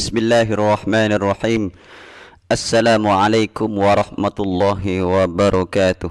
Bismillahirrahmanirrahim. Assalamualaikum warahmatullahi wabarakatuh.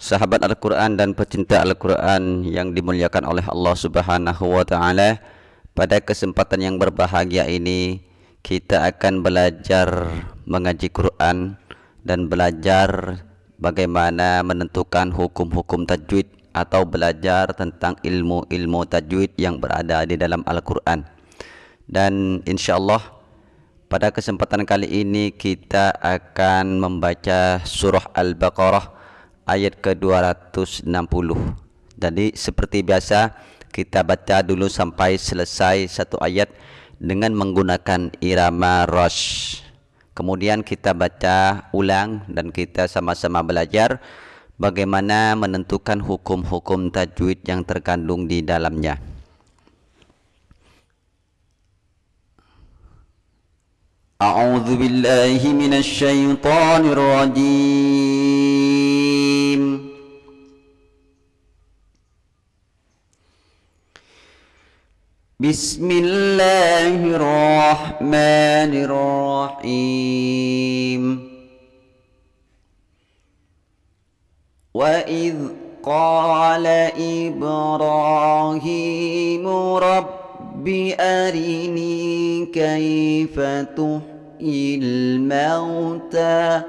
Sahabat Al-Quran dan pecinta Al-Quran yang dimuliakan oleh Allah subhanahu wa ta'ala Pada kesempatan yang berbahagia ini Kita akan belajar mengaji Quran Dan belajar bagaimana menentukan hukum-hukum tajwid Atau belajar tentang ilmu-ilmu tajwid yang berada di dalam Al-Quran dan insyaallah pada kesempatan kali ini kita akan membaca surah Al-Baqarah ayat ke-260. Jadi seperti biasa kita baca dulu sampai selesai satu ayat dengan menggunakan irama rash. Kemudian kita baca ulang dan kita sama-sama belajar bagaimana menentukan hukum-hukum tajwid yang terkandung di dalamnya. أعوذ بالله من الشيطان الرجيم. بسم الله الرحمن الرحيم. وإذ قال إبراهيم رب أرني كيف تحيي الموتى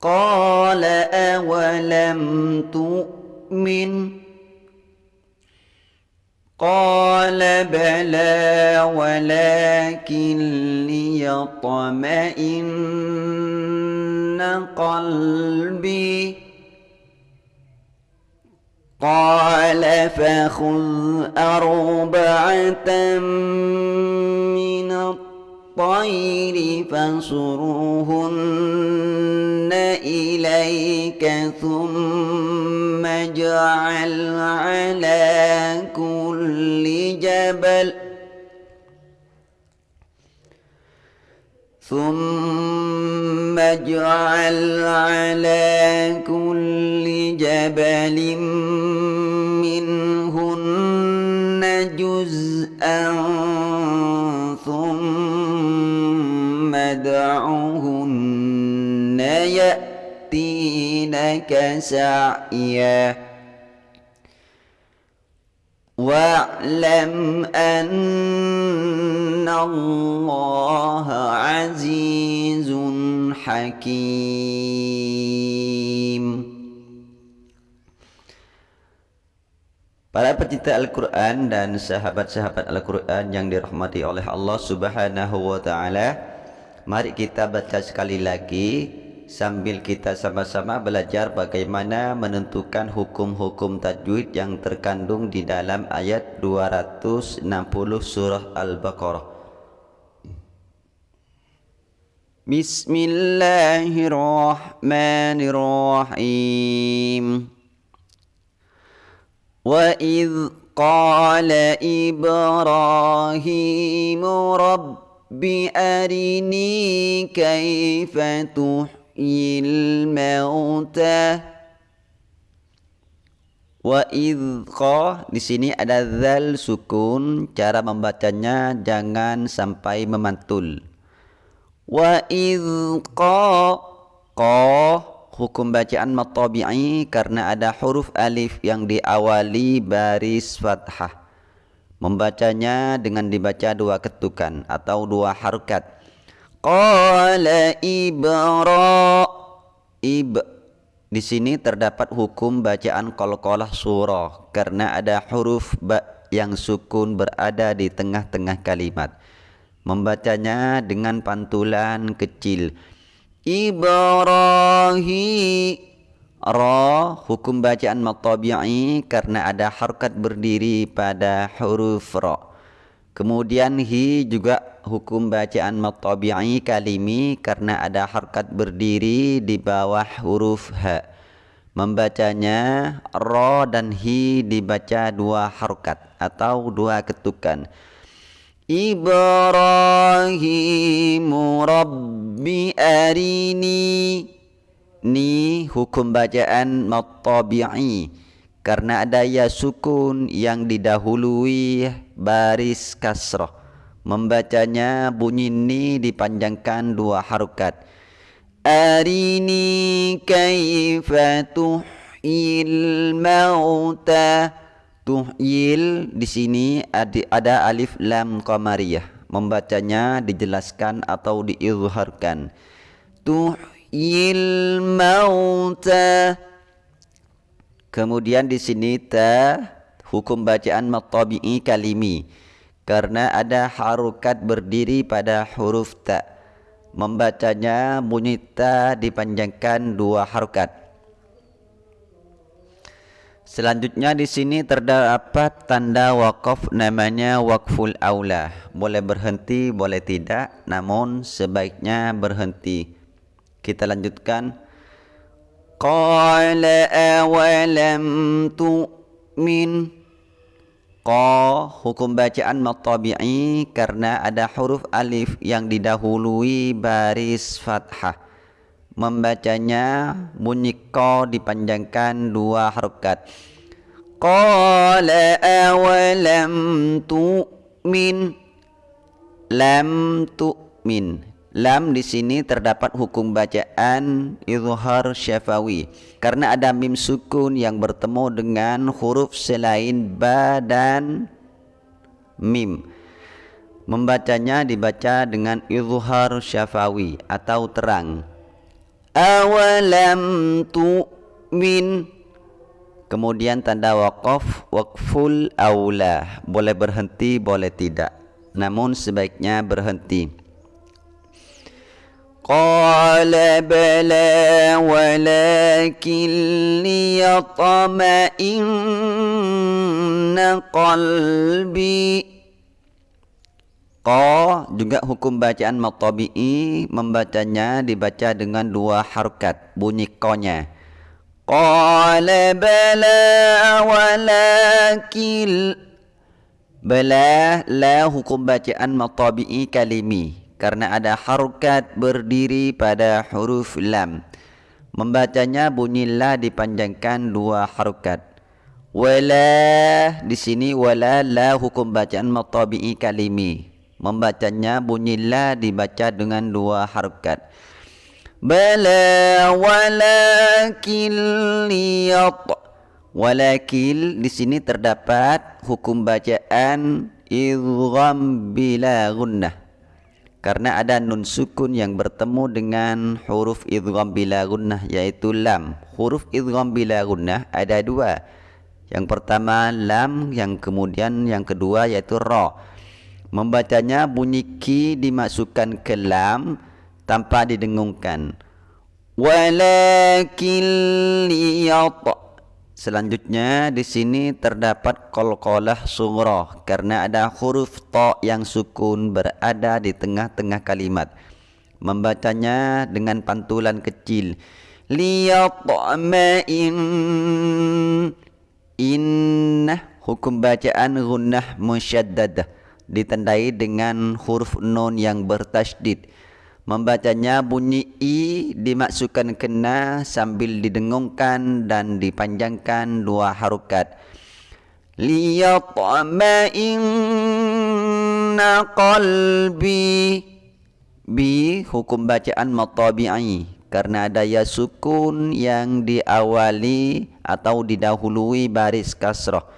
قال أولم تؤمن قال بلى ولكن ليطمئن قلبي قال فخذ أربعة الطير فصرهن إليك ثم اجعل على كل جبل ثم اجعل على كل جبل منهن جزءا ادعهن يأتينك سعيا واعلم أن الله عزيز حكيم Para pecinta Al-Quran dan sahabat-sahabat Al-Quran yang dirahmati oleh Allah Subhanahu wa Ta'ala, Mari kita baca sekali lagi sambil kita sama-sama belajar bagaimana menentukan hukum-hukum tajwid yang terkandung di dalam ayat 260 surah Al-Baqarah. Bismillahirrahmanirrahim. Wa idh qala Ibrahim rabb رب أرني كيف تحيي الموتى Wa idqa di sini ada zal sukun, cara membacanya jangan sampai memantul. Wa idqa qa hukum bacaan matabi'i karena ada huruf alif yang diawali baris fathah. Membacanya dengan dibaca dua ketukan atau dua harokat. Qala ibra ib di sini terdapat hukum bacaan qalqalah surah karena ada huruf ba yang sukun berada di tengah-tengah kalimat. Membacanya dengan pantulan kecil Ibrahim Ra hukum bacaan matabi'i karena ada harkat berdiri pada huruf ra. Kemudian hi juga hukum bacaan matabi'i kalimi karena ada harkat berdiri di bawah huruf ha. Membacanya ra dan hi dibaca dua harkat atau dua ketukan. Ibrahim Rabbi arini Ni hukum bacaan matabi'i. Karena ada ya sukun yang didahului baris kasrah. Membacanya bunyi ni dipanjangkan dua harokat. Arini kaifa tuhyil mauta? Tuhyil di sini ada alif lam qamariyah. Membacanya dijelaskan atau diizharkan mauta kemudian di sini ta hukum bacaan matabi'i kalimi karena ada harokat berdiri pada huruf ta membacanya bunyi ta dipanjangkan dua harokat Selanjutnya di sini terdapat tanda wakaf namanya wakful aula. Boleh berhenti, boleh tidak, namun sebaiknya berhenti. Kita lanjutkan. Qala awalam tu'min. Qa hukum bacaan matabi'i karena ada huruf alif yang didahului baris fathah. membacanya bunyi qa dipanjangkan dua harokat qala awalam tu'min lam tu'min lam di sini terdapat hukum bacaan izhar syafawi. Karena ada mim sukun yang bertemu dengan huruf selain ba dan mim. Membacanya dibaca dengan izhar syafawi atau terang. Awalam tu'min. Kemudian tanda waqaf waqful aula boleh berhenti boleh tidak. Namun sebaiknya berhenti qala bala walakin liyatma'inna qalbi Qa juga hukum bacaan matabi'i membacanya dibaca dengan dua harokat bunyi konya. Qala bala walakil Bala la hukum bacaan matabi'i kalimi karena ada harokat berdiri pada huruf lam. Membacanya bunyi la dipanjangkan dua harokat. Wala di sini wala la hukum bacaan matabi'i kalimi membacanya bunyi la dibaca dengan dua harokat bala walakin liyat walakil di sini terdapat hukum bacaan idgham bila gunnah karena ada nun sukun yang bertemu dengan huruf idgham bila gunnah yaitu lam. Huruf idgham bila gunnah ada dua. Yang pertama lam yang kemudian yang kedua yaitu ra. Membacanya bunyi ki dimasukkan ke lam tanpa didengungkan. Walakin liyat selanjutnya di sini terdapat qalqalah sughra karena ada huruf ta yang sukun berada di tengah-tengah kalimat. Membacanya dengan pantulan kecil. Liyatma'in innah hukum bacaan gunnah musyaddadah ditandai dengan huruf nun yang bertasydid membacanya bunyi i dimasukkan kena sambil didengungkan dan dipanjangkan dua harokat. Liyatma'inna qalbi. Bi hukum bacaan matabi'i. Karena ada ya sukun yang diawali atau didahului baris kasrah.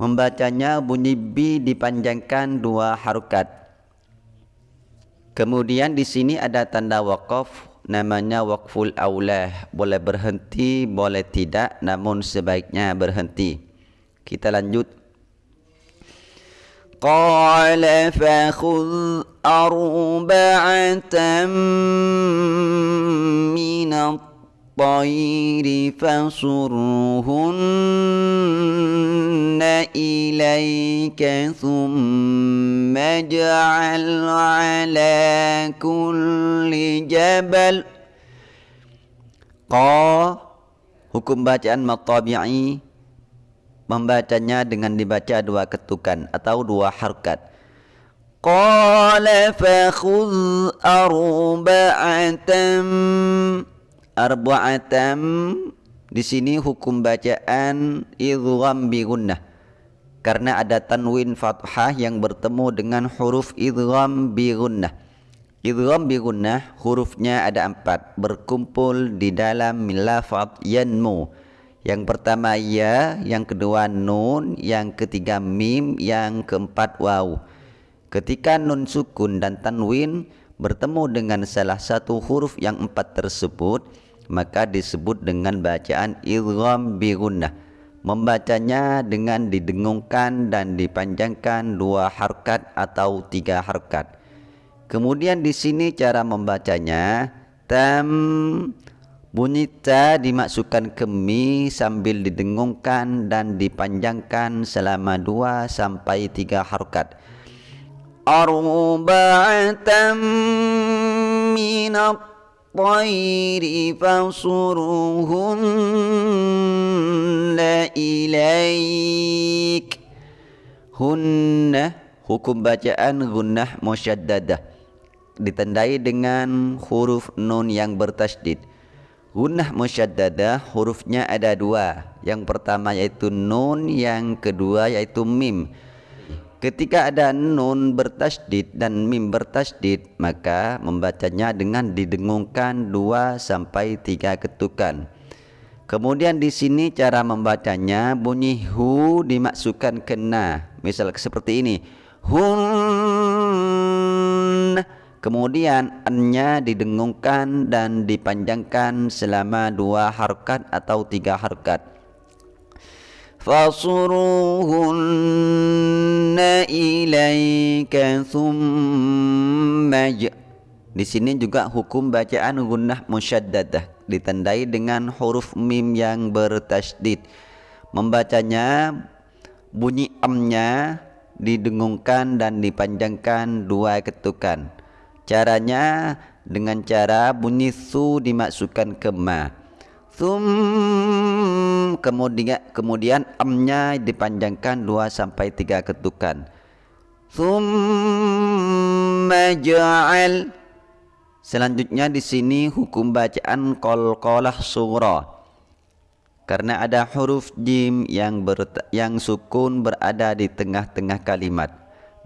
Membacanya bunyi bi dipanjangkan dua harokat. Kemudian di sini ada tanda wakaf namanya wakful aulah. Boleh berhenti, boleh tidak, namun sebaiknya berhenti. Kita lanjut. Qala fa khudh arba'atan min الطير فصرهن إليك ثم اجعل على كل جبل Qa hukum bacaan matabi'i membacanya dengan dibaca dua ketukan atau dua harkat. Qala fa khudh arba'atan arba'atam di sini hukum bacaan idgham bi gunnah karena ada tanwin fathah yang bertemu dengan huruf idgham bi gunnah. Idgham bi gunnah hurufnya ada empat berkumpul di dalam lafaz yanmu. Yang pertama ya, yang kedua nun, yang ketiga mim, yang keempat waw. Ketika nun sukun dan tanwin bertemu dengan salah satu huruf yang empat tersebut, maka disebut dengan bacaan idgham bi gunnah membacanya dengan didengungkan dan dipanjangkan dua harkat atau tiga harkat. Kemudian di sini cara membacanya tam bunyi ta dimasukkan ke mi sambil didengungkan dan dipanjangkan selama dua sampai tiga harkat. Arba'atam minat الطير فصرهن إليك Hunna hukum bacaan gunnah musyaddadah ditandai dengan huruf nun yang bertasdid. Gunnah musyaddadah hurufnya ada dua. Yang pertama yaitu nun, yang kedua yaitu mim. Ketika ada nun bertasdid dan mim bertasdid, maka membacanya dengan didengungkan dua sampai tiga ketukan. Kemudian di sini cara membacanya bunyi hu dimasukkan ke na. Misal seperti ini. Hun. Kemudian annya didengungkan dan dipanjangkan selama dua harkat atau tiga harkat fasuruhunna ilaika thumma di sini juga hukum bacaan gunnah musyaddadah ditandai dengan huruf mim yang bertasydid. Membacanya bunyi amnya didengungkan dan dipanjangkan dua ketukan. Caranya dengan cara bunyi su dimasukkan ke ma. Thumma Kemudian kemudian amnya dipanjangkan 2 sampai 3 ketukan. Thumma ja'al Selanjutnya di sini hukum bacaan qalqalah sughra. Karena ada huruf jim yang ber, yang sukun berada di tengah-tengah kalimat.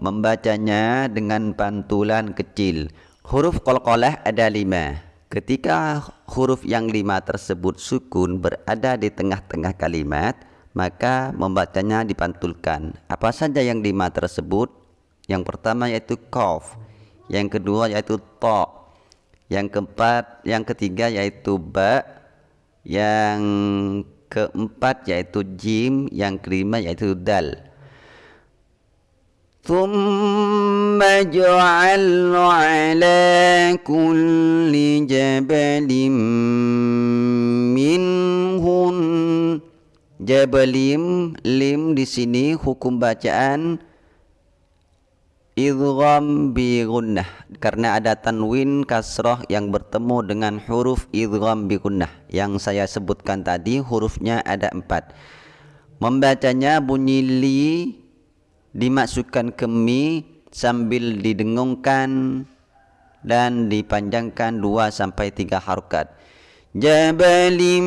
Membacanya dengan pantulan kecil. Huruf qalqalah ada lima. Ketika huruf yang lima tersebut sukun berada di tengah-tengah kalimat, maka membacanya dipantulkan. Apa saja yang lima tersebut? Yang pertama yaitu kof, yang kedua yaitu to, yang keempat, yang ketiga yaitu ba, yang keempat yaitu jim, yang kelima yaitu dal. ثم جعل على كل جبل منهن jabalim lim di sini hukum bacaan idgham bi gunnah karena ada tanwin kasrah yang bertemu dengan huruf idgham bi gunnah yang saya sebutkan tadi hurufnya ada empat membacanya bunyi li dimasukkan ke mi sambil didengungkan dan dipanjangkan dua sampai tiga harokat. Jabalim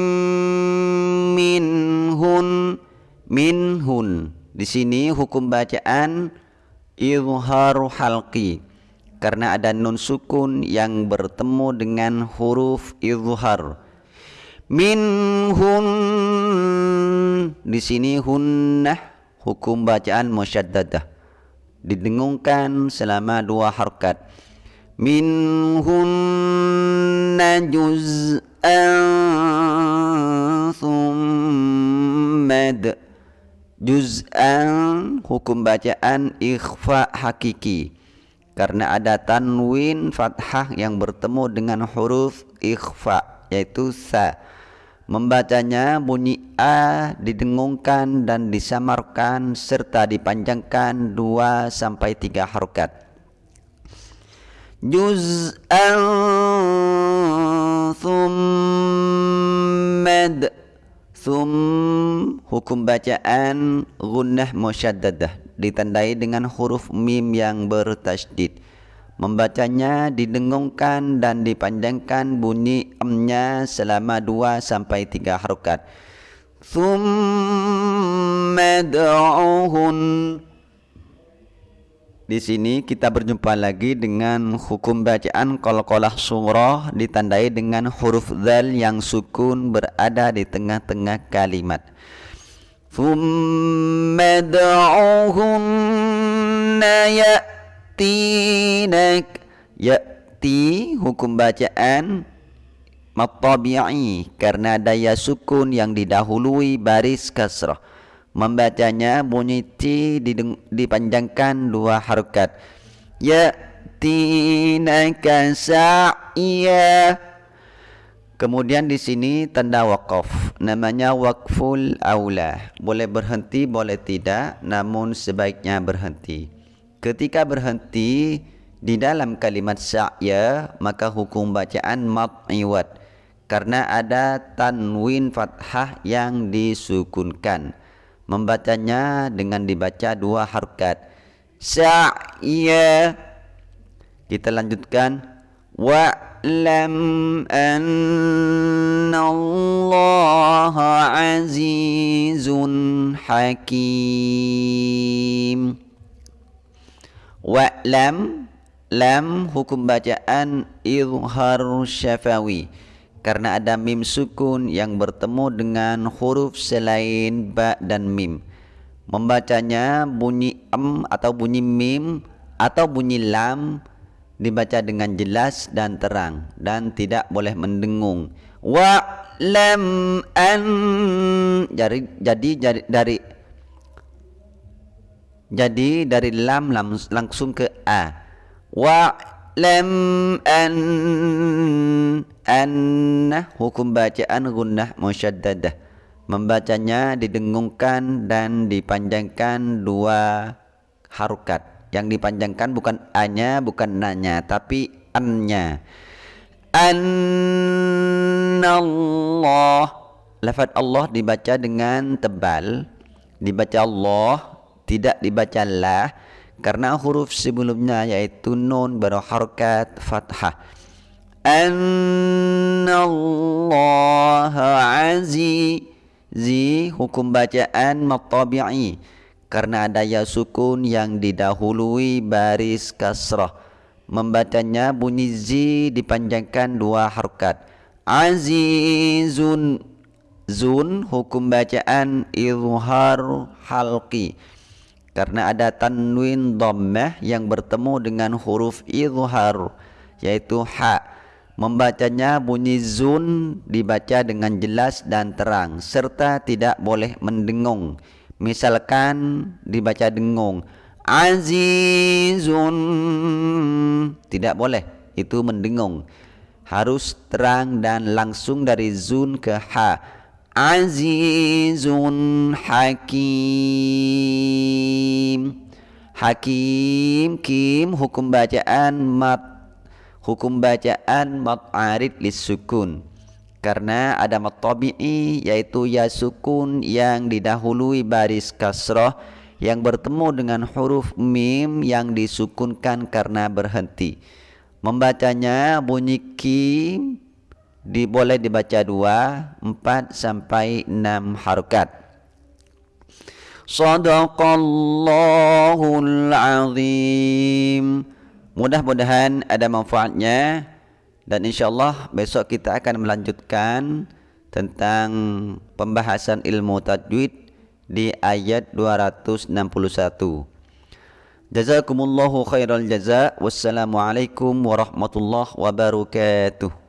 minhun minhun. Di sini hukum bacaan izhar halqi karena ada nun sukun yang bertemu dengan huruf izhar. Minhun di sini hunnah hukum bacaan musyaddadah. Didengungkan selama dua harkat. Minhunna juz'an thummad juz'an hukum bacaan ikhfa hakiki. Karena ada tanwin fathah yang bertemu dengan huruf ikhfa yaitu sa Membacanya bunyi A didengungkan dan disamarkan serta dipanjangkan dua sampai tiga harokat. Juz'an thummad Thum hukum bacaan gunnah musyaddadah ditandai dengan huruf mim yang bertasydid Membacanya didengungkan dan dipanjangkan bunyi emnya selama dua sampai tiga harokat. di sini kita berjumpa lagi dengan hukum bacaan qalqalah surah ditandai dengan huruf dzal yang sukun berada di tengah-tengah kalimat. Thumma da'uhunna ya'tinak ya'ti hukum bacaan matabi'i karena daya sukun yang didahului baris kasrah. Membacanya bunyi ti dipanjangkan dua harokat. Ya tinaka sa'ya. Kemudian di sini tanda wakaf namanya wakful aula. Boleh berhenti boleh tidak namun sebaiknya berhenti ketika berhenti di dalam kalimat sa'ya maka hukum bacaan mat'iwat karena ada tanwin fathah yang disukunkan. Membacanya dengan dibaca dua harokat sa'ya. Kita lanjutkan. Wa'lam anna Allah azizun hakim wa'lam lam hukum bacaan izhar syafawi karena ada mim sukun yang bertemu dengan huruf selain ba dan mim. Membacanya bunyi am atau bunyi mim atau bunyi lam dibaca dengan jelas dan terang dan tidak boleh mendengung. Wa lam an jadi jadi, jadi dari jadi dari lam, langsung ke a. Wa lam an anna hukum bacaan gunnah musyaddadah. Membacanya didengungkan dan dipanjangkan dua harukat yang dipanjangkan bukan a-nya bukan nanya tapi an-nya. Allah lafaz Allah dibaca dengan tebal. Dibaca Allah tidak dibaca la karena huruf sebelumnya yaitu nun berharokat fathah. Annallaha azizi hukum bacaan matabi'i. Karena ada ya sukun yang didahului baris kasrah. Membacanya bunyi zi dipanjangkan dua harokat azizun zun hukum bacaan izhar halqi karena ada tanwin dhammah yang bertemu dengan huruf izhar yaitu ha Membacanya bunyi zun dibaca dengan jelas dan terang serta tidak boleh mendengung. Misalkan dibaca dengung azizun tidak boleh itu mendengung. Harus terang dan langsung dari zun ke ha. Azizun hakim. Hakim kim hukum bacaan mat hukum bacaan mat'arid sukun karena ada matabi'i yaitu ya sukun yang didahului baris kasrah yang bertemu dengan huruf mim yang disukunkan karena berhenti membacanya bunyi kim di, boleh dibaca dua, empat sampai enam harokat. Sadaqallahul azim. Mudah-mudahan ada manfaatnya dan insyaallah besok kita akan melanjutkan tentang pembahasan ilmu tajwid di ayat 261. Jazakumullahu khairal jaza. Wassalamualaikum warahmatullahi wabarakatuh.